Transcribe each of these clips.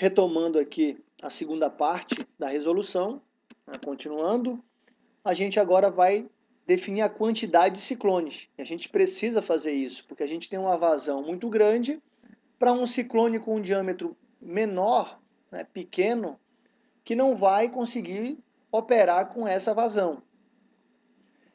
retomando aqui a segunda parte da resolução, né, continuando, a gente agora vai definir a quantidade de ciclones. A gente precisa fazer isso, porque a gente tem uma vazão muito grande para um ciclone com um diâmetro menor, né, pequeno, que não vai conseguir operar com essa vazão.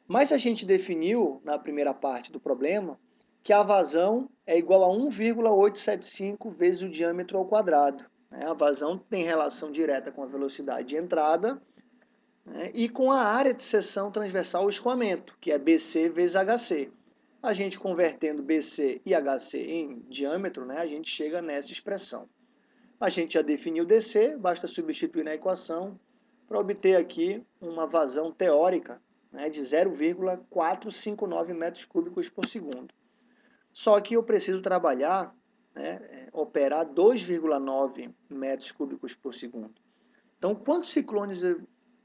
Mas a gente definiu, na primeira parte do problema, que a vazão é igual a 1,875 vezes o diâmetro ao quadrado. Né? A vazão tem relação direta com a velocidade de entrada né? e com a área de seção transversal ao escoamento, que é BC vezes HC. A gente convertendo BC e HC em diâmetro, né? a gente chega nessa expressão. A gente já definiu DC, basta substituir na equação para obter aqui uma vazão teórica né, de 0,459 metros cúbicos por segundo. Só que eu preciso trabalhar, né, operar 2,9 metros cúbicos por segundo. Então, quantos ciclones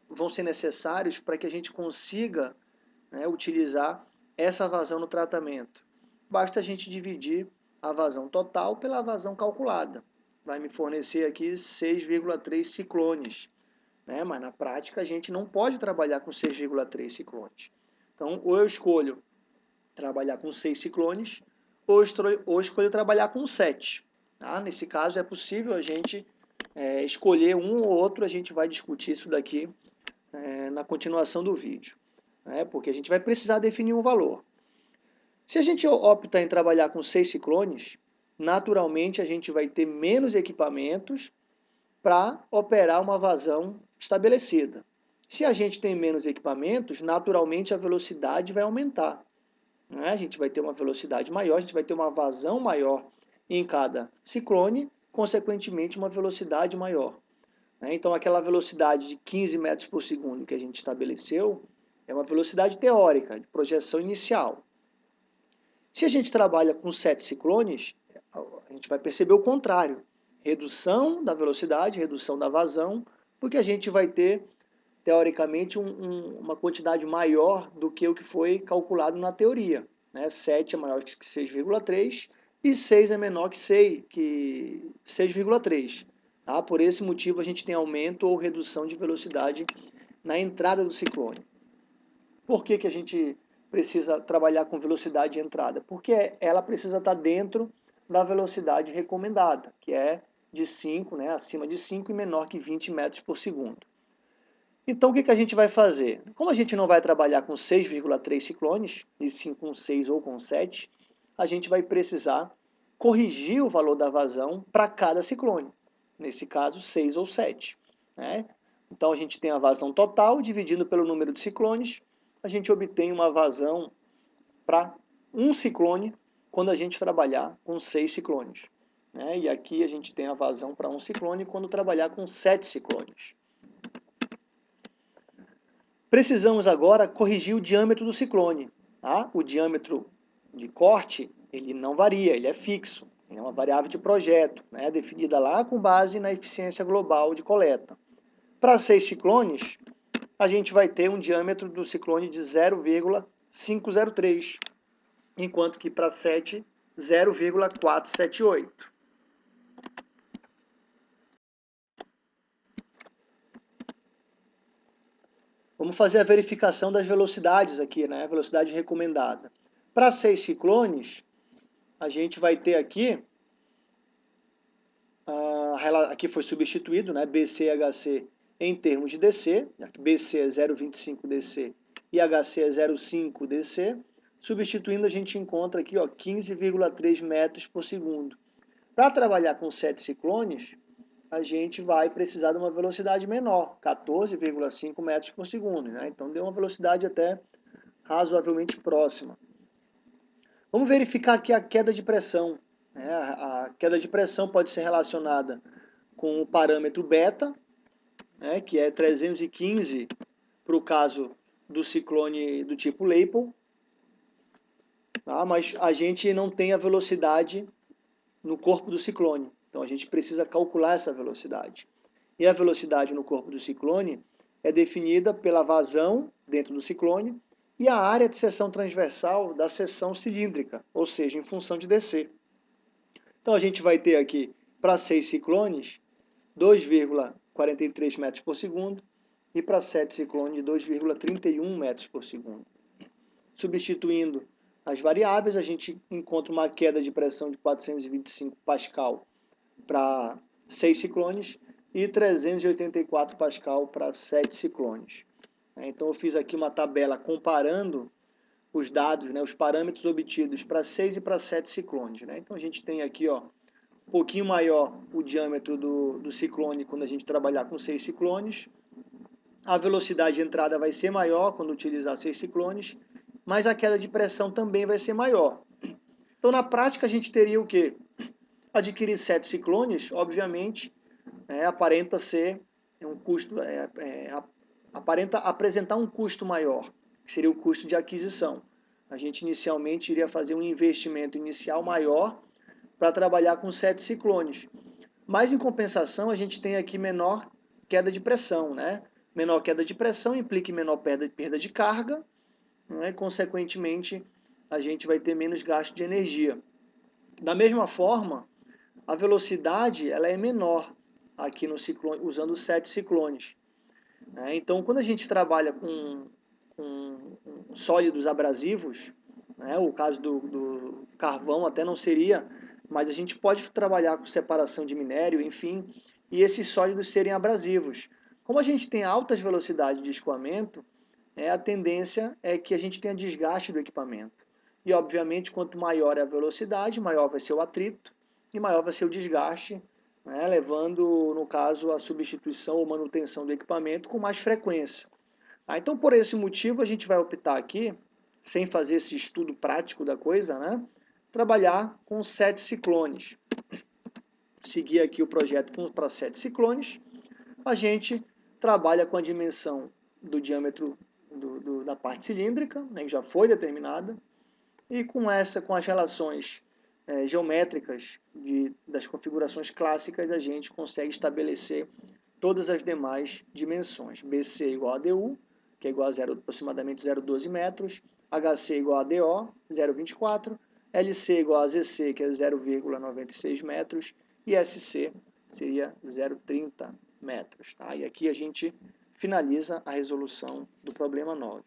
vão ser necessários para que a gente consiga né, utilizar essa vazão no tratamento? Basta a gente dividir a vazão total pela vazão calculada. Vai me fornecer aqui 6,3 ciclones né? mas na prática a gente não pode trabalhar com 6,3 ciclones. Então, ou eu escolho trabalhar com 6 ciclones, ou, ou escolho trabalhar com 7. Tá? Nesse caso, é possível a gente é, escolher um ou outro, a gente vai discutir isso daqui é, na continuação do vídeo, né? porque a gente vai precisar definir um valor. Se a gente optar em trabalhar com 6 ciclones, naturalmente a gente vai ter menos equipamentos para operar uma vazão estabelecida. Se a gente tem menos equipamentos, naturalmente a velocidade vai aumentar. Né? A gente vai ter uma velocidade maior, a gente vai ter uma vazão maior em cada ciclone, consequentemente uma velocidade maior. Né? Então aquela velocidade de 15 metros por segundo que a gente estabeleceu é uma velocidade teórica, de projeção inicial. Se a gente trabalha com 7 ciclones, a gente vai perceber o contrário. Redução da velocidade, redução da vazão, porque a gente vai ter, teoricamente, um, um, uma quantidade maior do que o que foi calculado na teoria. Né? 7 é maior que 6,3 e 6 é menor que 6,3. Que 6,3. Tá? Por esse motivo, a gente tem aumento ou redução de velocidade na entrada do ciclone. Por que, que a gente precisa trabalhar com velocidade de entrada? Porque ela precisa estar dentro da velocidade recomendada, que é de 5, né, acima de 5 e menor que 20 metros por segundo. Então, o que, que a gente vai fazer? Como a gente não vai trabalhar com 6,3 ciclones, e sim com 6 ou com 7, a gente vai precisar corrigir o valor da vazão para cada ciclone. Nesse caso, 6 ou 7. Né? Então, a gente tem a vazão total, dividindo pelo número de ciclones, a gente obtém uma vazão para um ciclone quando a gente trabalhar com 6 ciclones. Né? E aqui a gente tem a vazão para um ciclone quando trabalhar com sete ciclones. Precisamos agora corrigir o diâmetro do ciclone. Tá? O diâmetro de corte ele não varia, ele é fixo. É uma variável de projeto, né? definida lá com base na eficiência global de coleta. Para seis ciclones, a gente vai ter um diâmetro do ciclone de 0,503, enquanto que para 7, 0,478. Vamos fazer a verificação das velocidades aqui, né? Velocidade recomendada. Para seis ciclones, a gente vai ter aqui, uh, aqui foi substituído, né? BC e HC em termos de DC, BC é 0,25 DC e HC é 0,5 DC. Substituindo, a gente encontra aqui 15,3 metros por segundo. Para trabalhar com sete ciclones, a gente vai precisar de uma velocidade menor, 14,5 metros por segundo. Né? Então, deu uma velocidade até razoavelmente próxima. Vamos verificar aqui a queda de pressão. Né? A queda de pressão pode ser relacionada com o parâmetro beta, né? que é 315 para o caso do ciclone do tipo Leipold, tá? mas a gente não tem a velocidade no corpo do ciclone. Então a gente precisa calcular essa velocidade. E a velocidade no corpo do ciclone é definida pela vazão dentro do ciclone e a área de seção transversal da seção cilíndrica, ou seja, em função de DC. Então a gente vai ter aqui, para seis ciclones, 2,43 metros por segundo e para 7 ciclones 2,31 metros por segundo. Substituindo as variáveis, a gente encontra uma queda de pressão de 425 pascal para 6 ciclones e 384 pascal para 7 ciclones. Então eu fiz aqui uma tabela comparando os dados, né, os parâmetros obtidos para 6 e para 7 ciclones. Né? Então a gente tem aqui ó, um pouquinho maior o diâmetro do, do ciclone quando a gente trabalhar com 6 ciclones. A velocidade de entrada vai ser maior quando utilizar 6 ciclones, mas a queda de pressão também vai ser maior. Então na prática a gente teria o quê? Adquirir 7 ciclones, obviamente, é, aparenta ser um custo, é, é, aparenta apresentar um custo maior que seria o custo de aquisição. A gente inicialmente iria fazer um investimento inicial maior para trabalhar com sete ciclones. Mas em compensação, a gente tem aqui menor queda de pressão, né? Menor queda de pressão implica menor perda, perda de carga, né? consequentemente, a gente vai ter menos gasto de energia. Da mesma forma, a velocidade ela é menor aqui no ciclone, usando sete ciclones. Né? Então, quando a gente trabalha com com sólidos abrasivos, né? o caso do, do carvão até não seria, mas a gente pode trabalhar com separação de minério, enfim, e esses sólidos serem abrasivos. Como a gente tem altas velocidades de escoamento, é, a tendência é que a gente tenha desgaste do equipamento. E, obviamente, quanto maior é a velocidade, maior vai ser o atrito e maior vai ser o desgaste, né, levando, no caso, a substituição ou manutenção do equipamento com mais frequência. Ah, então, por esse motivo, a gente vai optar aqui, sem fazer esse estudo prático da coisa, né? trabalhar com sete ciclones. Seguir aqui o projeto para sete ciclones. A gente trabalha com a dimensão do diâmetro do, do, da parte cilíndrica, né, que já foi determinada, e com essa, com as relações é, geométricas de, das configurações clássicas, a gente consegue estabelecer todas as demais dimensões. BC igual a DU, que é igual a zero, aproximadamente 0,12 metros, HC igual a DO, 0,24, LC igual a ZC, que é 0,96 metros, e SC seria 0,30 metros. Tá? E aqui a gente finaliza a resolução do problema 9.